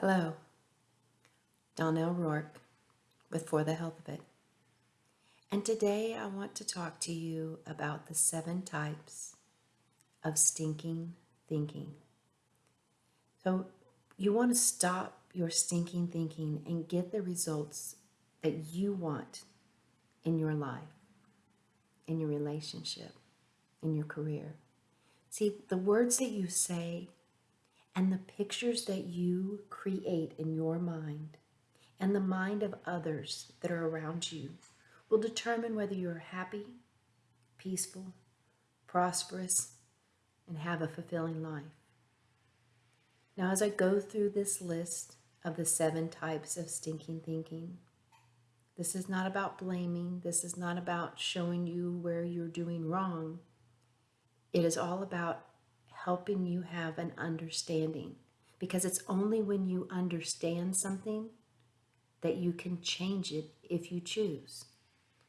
Hello, Donnell Rourke with For the Health of It. And today I want to talk to you about the seven types of stinking thinking. So, you want to stop your stinking thinking and get the results that you want in your life, in your relationship, in your career. See, the words that you say and the pictures that you create in your mind and the mind of others that are around you will determine whether you're happy, peaceful, prosperous, and have a fulfilling life. Now, as I go through this list of the seven types of stinking thinking, this is not about blaming. This is not about showing you where you're doing wrong. It is all about helping you have an understanding because it's only when you understand something that you can change it if you choose.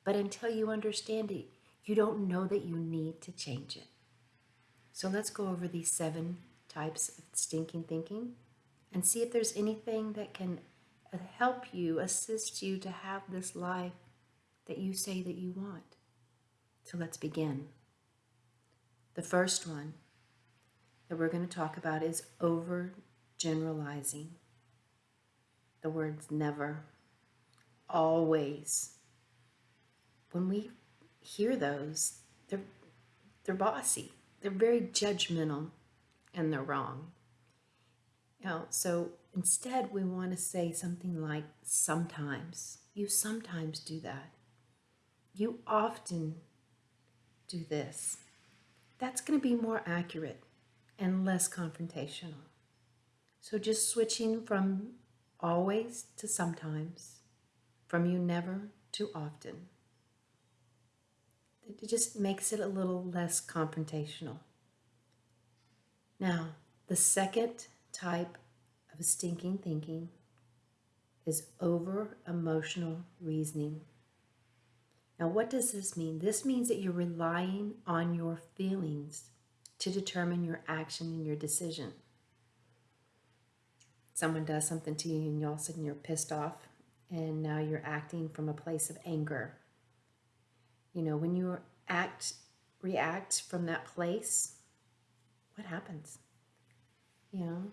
But until you understand it, you don't know that you need to change it. So let's go over these seven types of stinking thinking and see if there's anything that can uh, help you, assist you to have this life that you say that you want. So let's begin. The first one that we're going to talk about is overgeneralizing. The words never, always. When we hear those, they're, they're bossy. They're very judgmental and they're wrong. You know, so instead we want to say something like sometimes. You sometimes do that. You often do this. That's going to be more accurate and less confrontational. So just switching from always to sometimes, from you never to often. It just makes it a little less confrontational. Now, the second type of stinking thinking is over emotional reasoning. Now, what does this mean? This means that you're relying on your feelings to determine your action and your decision. Someone does something to you and you all of a sudden you're pissed off and now you're acting from a place of anger. You know, when you act, react from that place, what happens? You know,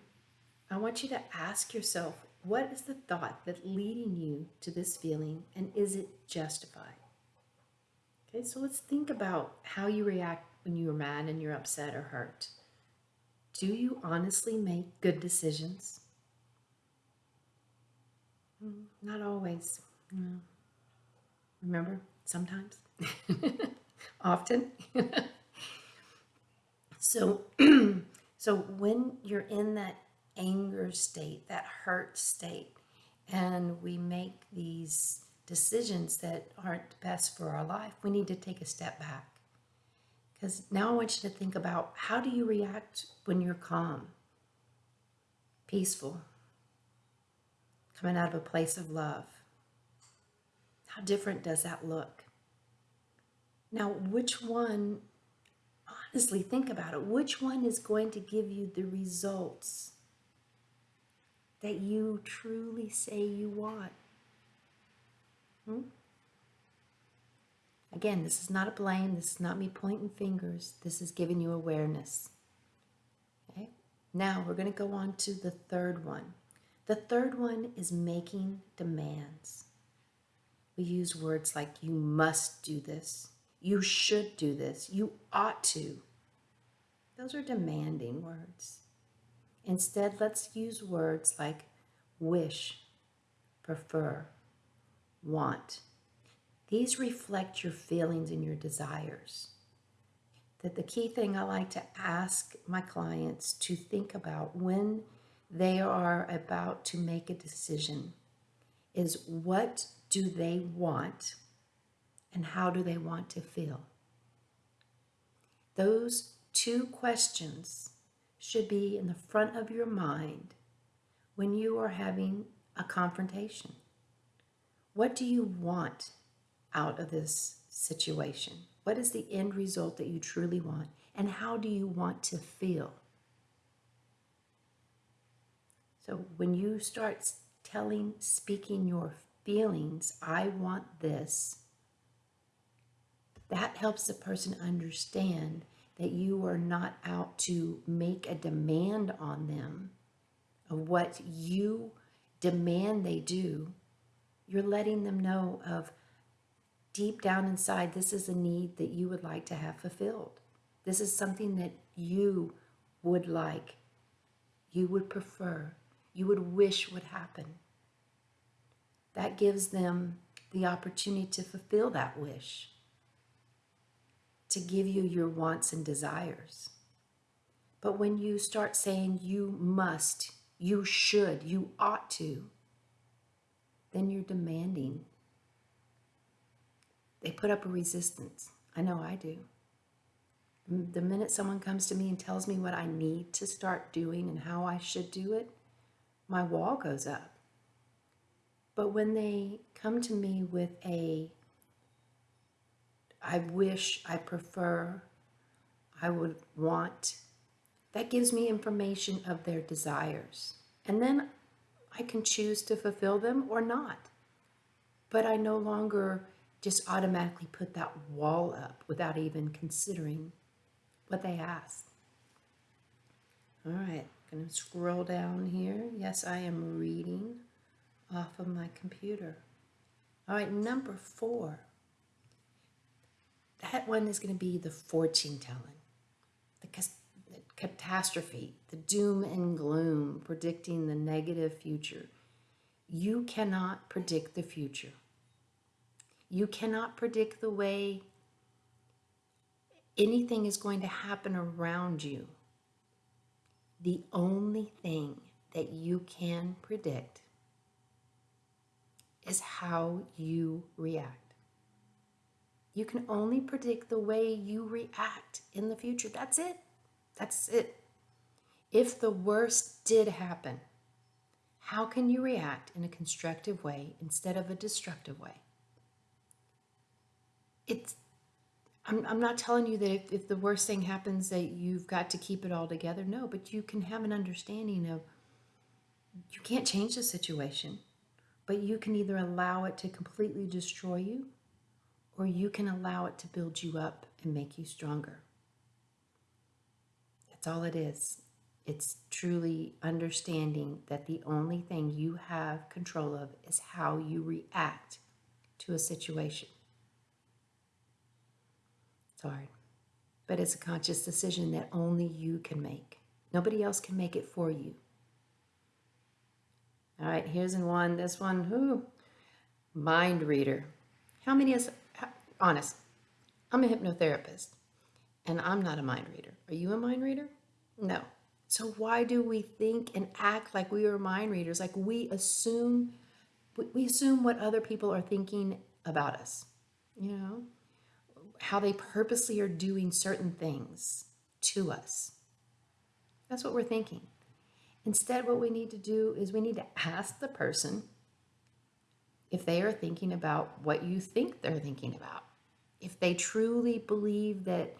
I want you to ask yourself, what is the thought that's leading you to this feeling and is it justified? Okay, so let's think about how you react when you're mad and you're upset or hurt? Do you honestly make good decisions? Mm, not always. No. Remember, sometimes, often. so, so when you're in that anger state, that hurt state, and we make these decisions that aren't best for our life, we need to take a step back because now I want you to think about how do you react when you're calm, peaceful, coming out of a place of love? How different does that look? Now, which one, honestly, think about it. Which one is going to give you the results that you truly say you want? Hmm? Again, this is not a blame. This is not me pointing fingers. This is giving you awareness. Okay? Now we're going to go on to the third one. The third one is making demands. We use words like you must do this, you should do this, you ought to. Those are demanding words. Instead, let's use words like wish, prefer, want, these reflect your feelings and your desires. That the key thing I like to ask my clients to think about when they are about to make a decision is what do they want and how do they want to feel? Those two questions should be in the front of your mind when you are having a confrontation. What do you want out of this situation? What is the end result that you truly want? And how do you want to feel? So when you start telling, speaking your feelings, I want this, that helps the person understand that you are not out to make a demand on them of what you demand they do. You're letting them know of deep down inside, this is a need that you would like to have fulfilled. This is something that you would like, you would prefer, you would wish would happen. That gives them the opportunity to fulfill that wish, to give you your wants and desires. But when you start saying you must, you should, you ought to, then you're demanding. They put up a resistance. I know I do. The minute someone comes to me and tells me what I need to start doing and how I should do it, my wall goes up. But when they come to me with a, I wish, I prefer, I would want, that gives me information of their desires. And then I can choose to fulfill them or not. But I no longer just automatically put that wall up without even considering what they ask. All right, going to scroll down here. Yes, I am reading off of my computer. All right, number four. That one is going to be the fortune telling, the, the catastrophe, the doom and gloom, predicting the negative future. You cannot predict the future. You cannot predict the way anything is going to happen around you. The only thing that you can predict is how you react. You can only predict the way you react in the future. That's it. That's it. If the worst did happen, how can you react in a constructive way instead of a destructive way? It's I'm, I'm not telling you that if, if the worst thing happens that you've got to keep it all together. No, but you can have an understanding of you can't change the situation, but you can either allow it to completely destroy you or you can allow it to build you up and make you stronger. That's all it is. It's truly understanding that the only thing you have control of is how you react to a situation. It's hard, but it's a conscious decision that only you can make. Nobody else can make it for you. All right, here's one. This one, who? Mind reader. How many is, honest, I'm a hypnotherapist and I'm not a mind reader. Are you a mind reader? No. So why do we think and act like we are mind readers? Like we assume, we assume what other people are thinking about us, you know? How they purposely are doing certain things to us. That's what we're thinking. Instead, what we need to do is we need to ask the person if they are thinking about what you think they're thinking about. If they truly believe that,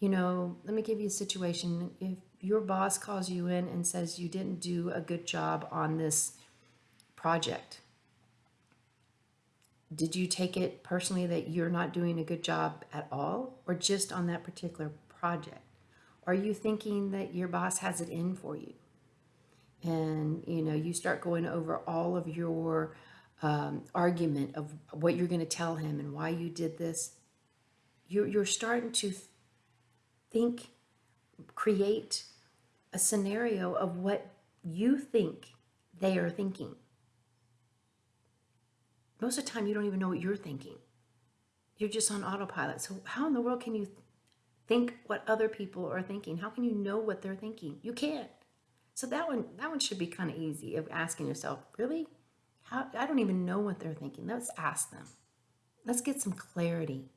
you know, let me give you a situation. If your boss calls you in and says you didn't do a good job on this project, did you take it personally that you're not doing a good job at all or just on that particular project? Are you thinking that your boss has it in for you? And, you know, you start going over all of your um, argument of what you're going to tell him and why you did this. You're, you're starting to think, create a scenario of what you think they are thinking. Most of the time, you don't even know what you're thinking. You're just on autopilot. So, how in the world can you think what other people are thinking? How can you know what they're thinking? You can't. So that one, that one should be kind of easy of asking yourself, really? How, I don't even know what they're thinking. Let's ask them. Let's get some clarity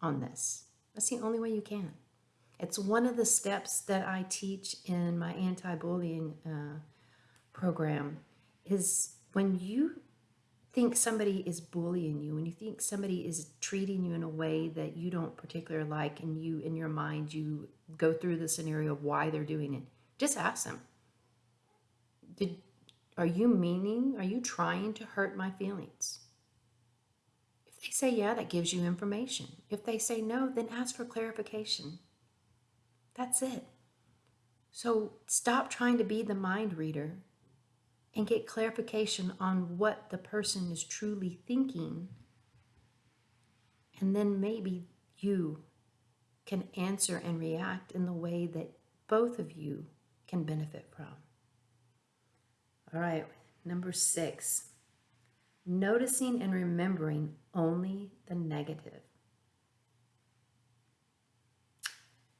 on this. That's the only way you can. It's one of the steps that I teach in my anti-bullying uh, program is when you think somebody is bullying you, when you think somebody is treating you in a way that you don't particularly like and you, in your mind, you go through the scenario of why they're doing it, just ask them. Did, Are you meaning, are you trying to hurt my feelings? If they say yeah, that gives you information. If they say no, then ask for clarification. That's it. So stop trying to be the mind reader and get clarification on what the person is truly thinking. And then maybe you can answer and react in the way that both of you can benefit from. All right, number six, noticing and remembering only the negative.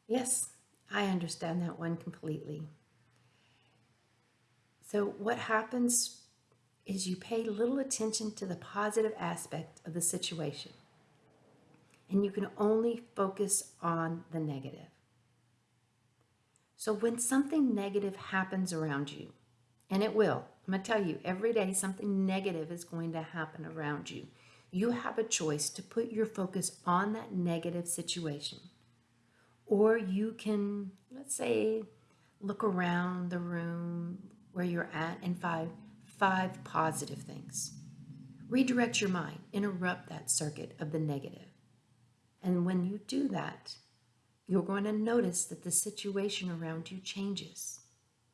Yes, I understand that one completely. So, what happens is you pay little attention to the positive aspect of the situation, and you can only focus on the negative. So, when something negative happens around you, and it will, I'm to tell you, every day something negative is going to happen around you. You have a choice to put your focus on that negative situation or you can, let's say, look around the room where you're at and find five positive things. Redirect your mind, interrupt that circuit of the negative. And when you do that, you're going to notice that the situation around you changes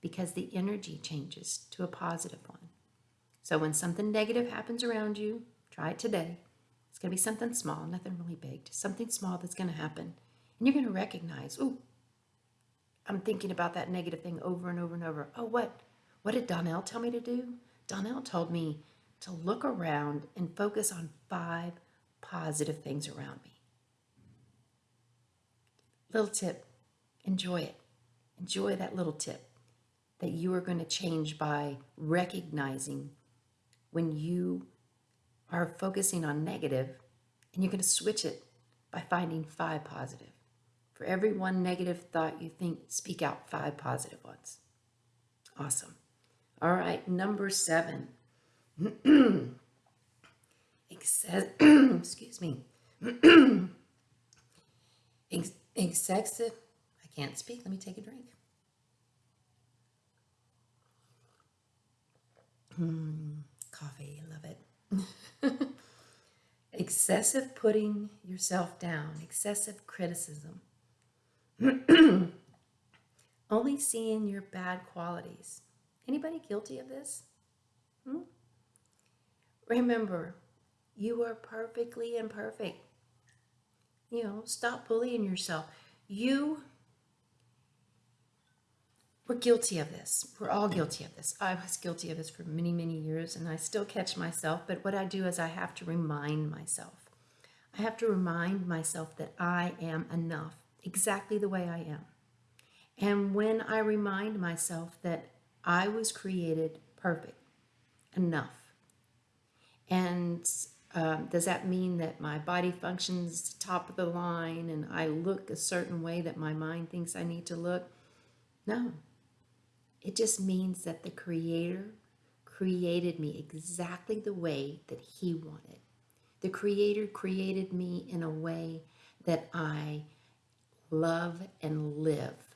because the energy changes to a positive one. So when something negative happens around you, try it today. It's going to be something small, nothing really big, just something small that's going to happen. And you're going to recognize, oh, I'm thinking about that negative thing over and over and over. Oh, what? What did Donnell tell me to do? Donnell told me to look around and focus on five positive things around me. Little tip, enjoy it. Enjoy that little tip that you are going to change by recognizing when you are focusing on negative and you're going to switch it by finding five positive. For every one negative thought you think, speak out five positive ones. Awesome. All right, number seven. excuse me. excessive, I can't speak. Let me take a drink. Mm, coffee, love it. excessive putting yourself down, excessive criticism, Only seeing your bad qualities. Anybody guilty of this? Hmm? Remember, you are perfectly imperfect. You know, stop bullying yourself. You we're guilty of this. We're all guilty of this. I was guilty of this for many, many years, and I still catch myself. But what I do is I have to remind myself. I have to remind myself that I am enough exactly the way I am. And when I remind myself that I was created perfect, enough, and um, does that mean that my body functions top of the line and I look a certain way that my mind thinks I need to look? No. It just means that the Creator created me exactly the way that He wanted. The Creator created me in a way that I love and live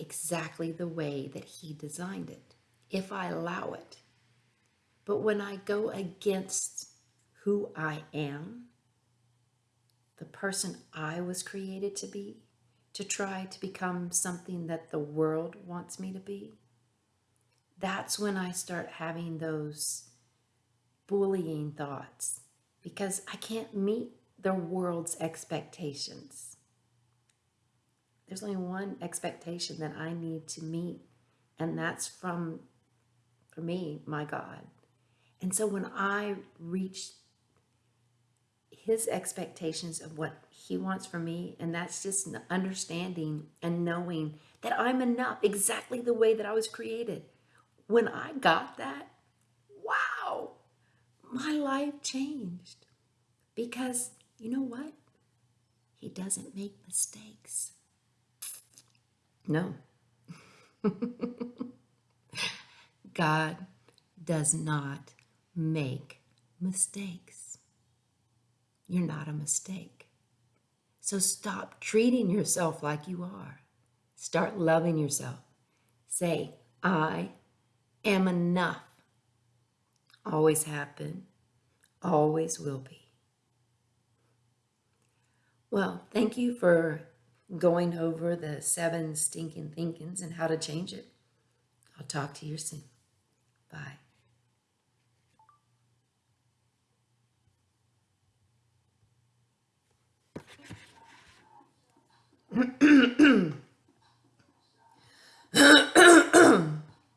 exactly the way that He designed it, if I allow it. But when I go against who I am, the person I was created to be, to try to become something that the world wants me to be, that's when I start having those bullying thoughts because I can't meet the world's expectations. There's only one expectation that I need to meet, and that's from, for me, my God. And so when I reach his expectations of what he wants from me, and that's just understanding and knowing that I'm enough exactly the way that I was created. When I got that, wow, my life changed. Because you know what? He doesn't make mistakes. No. God does not make mistakes. You're not a mistake. So stop treating yourself like you are. Start loving yourself. Say, I am enough. Always have been, always will be. Well, thank you for going over the seven stinking thinkings and how to change it. I'll talk to you soon. Bye.